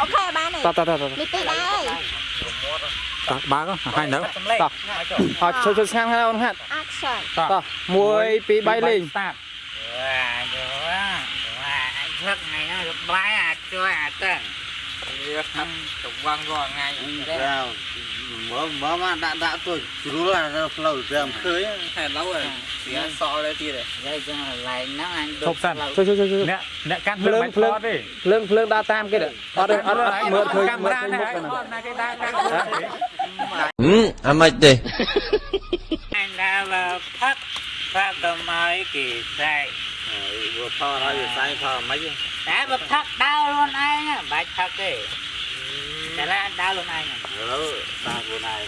អូខេបានហើយតតតតនេះទីដែរហើយតបើកហើយនៅតតអត់ជួយជួយស្ងាត់ហើយអូនហាត់ action ត1 2 3លេងតាតវ៉ាយោវ៉ាឈឹកថ្ងៃហ្នឹងបាយអាចជួយអាចទៅចង្វាំងរាល់ថ្ងៃមើលមើលមកដាក់ដាក់ទៅជ្រុលអាផ្លូវតាមឃើញហេតុឡូវ វាសល់ទៅទៀតយាយចឹងកន្លែងហ្នឹងអញឈប់សិនជួយជួយជួយអ្នកអ្នកកាន់ភ្លើងមិនថតទេភ្លើងភ្លើងដើរតាមគេអត់អត់មើលឃើញកាមើមេលរ៉ាឃើញណាមុខហើយហ្នឹងថតណាគេដើរកាន់ហឹមអាម៉េចទេអញដើរលើផឹកផឹកទៅមកគេស្រែក vừa pha ra vừa sai pha mấy តែបើផឹកដើរខ្លួនឯងបាច់ផឹកទេតែឡាដើរខ្លួនឯង đó ta vừa này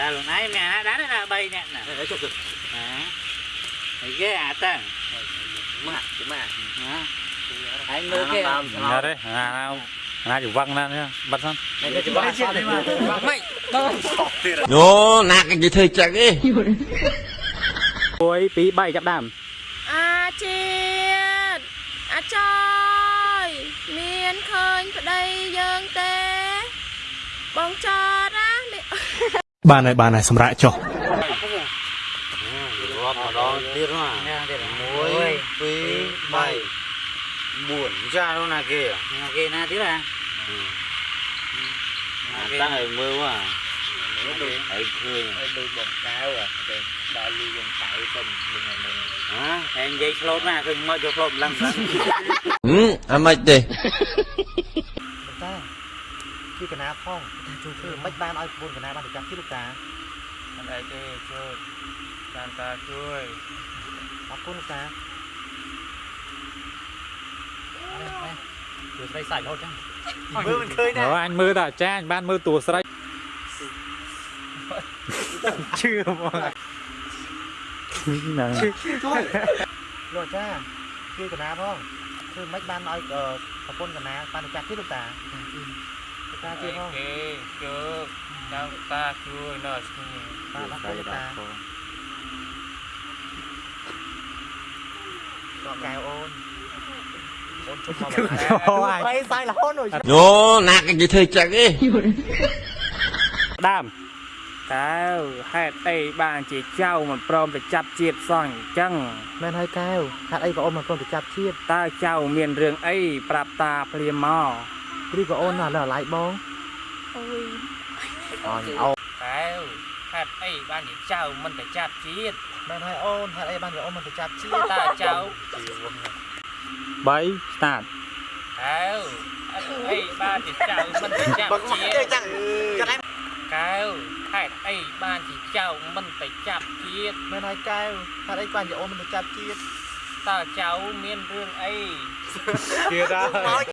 ដើរខ្លួនឯងមានអាដើរណា3នាក់ណា đấy chụp được ហ៎គេអាតាំង mà chứ mà អញមើលគេណាទេអាណាចង្វាំ ងណាបាត់សិន cái chụp bao sao đấy mà ម៉េចញោណាក់គេធ្វើចឹងទេ1 2 3ចាប់ដើមអាជាតិអាចយមានឃើញប្តីយើងទេបងចតណានេះបានហើយបានហើយសម្រាប់ចុះ gom vào đó tiếc mà នេះទៀត muối phí bay buồn ra đâu là kia គេណាទៀតហ៎ ta phải mưa quá ấy khơi ដូចបងកៅតែដល់លីវងកៅទៅវិញហ្នឹង hả តែនិយាយឆ្លូតណាឃើញមកយកឆ្លូតម្លឹងម្លឹងហឹមអាម៉េចទេតាជួយកណាផងតាជួយធ្វើមិនបានឲ្យប្រពន្ធកណាបានទៅចាប់ទីលោកតា អត់អីទេជួយតាមតាជួយអរគុណលោកតាជួយស្រីសាច់រហូតចឹងមើលមិនឃើញណាអញមើលតាចាអញបានមើលតួស្រីជឿមកហ្នឹងជួយលោកតាជួយកណាផងធ្វើមិនបានឲ្យប្រពន្ធកណាបានទៅចាប់ទីលោកតា លោកតាជួយផងគេជួយតាមតាជួយនៅស្គីបាទអរគុណលោកតាតកែវអូនអូនជុំមកបាទបែសាយរហូតនោះញោណាក់គេធ្វើចឹងទេដើមតើហេតុអីបានជាចៅមិនព្រមទៅចាប់ជាតិសោះអញ្ចឹងមែនហើយកែវហេតុអីក៏អូនមិនព្រមទៅចាប់ជាតិតើចៅមានរឿងអីប្រាប់តាភ្លាមមក ឬក៏អូនណាស់លើឡៃបងអូយអញអូនកែវហេតុអីបានជាចៅមិនទៅចាប់ជាតិមែនហើយអូនហេតុអីបានជាអូនមិនទៅចាប់ជាតិតើចៅ3 start កែវហេតុអីបានជាចៅមិនទៅចាប់ជាតិចាំចាំកែវហេតុអីបានជាចៅមិនទៅចាប់ជាតិមែនហើយកែវហេតុអីបានជាអូនមិនទៅចាប់ជាតិតើចៅមានរឿងអីទៀត